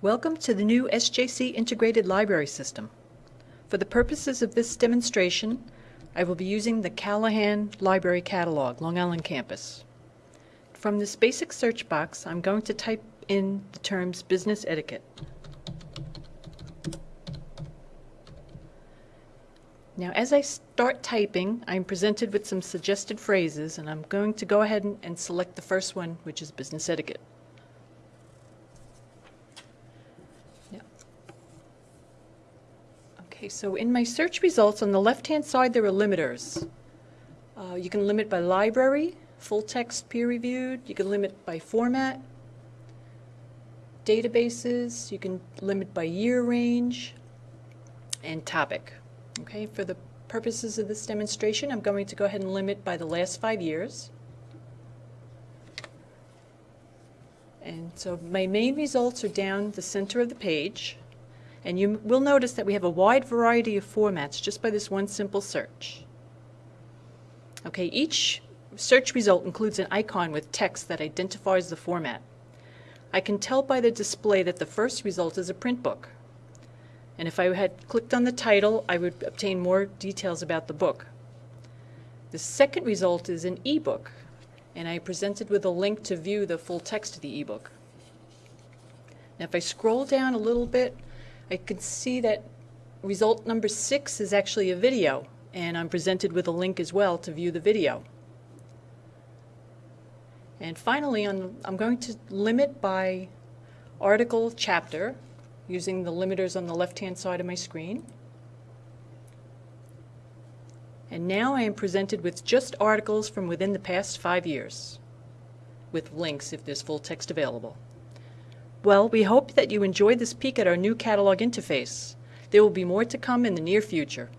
Welcome to the new SJC Integrated Library System. For the purposes of this demonstration, I will be using the Callahan Library Catalog, Long Island campus. From this basic search box, I'm going to type in the terms business etiquette. Now as I start typing, I'm presented with some suggested phrases and I'm going to go ahead and, and select the first one, which is business etiquette. Okay, so in my search results, on the left-hand side there are limiters. Uh, you can limit by library, full text peer reviewed, you can limit by format, databases, you can limit by year range, and topic. Okay, for the purposes of this demonstration, I'm going to go ahead and limit by the last five years. And so my main results are down the center of the page. And you will notice that we have a wide variety of formats just by this one simple search. Okay, each search result includes an icon with text that identifies the format. I can tell by the display that the first result is a print book. And if I had clicked on the title, I would obtain more details about the book. The second result is an ebook, and I presented with a link to view the full text of the ebook. Now if I scroll down a little bit, I can see that result number six is actually a video, and I'm presented with a link as well to view the video. And finally, I'm, I'm going to limit by article chapter, using the limiters on the left-hand side of my screen. And now I am presented with just articles from within the past five years, with links if there's full text available. Well, we hope that you enjoyed this peek at our new catalog interface. There will be more to come in the near future.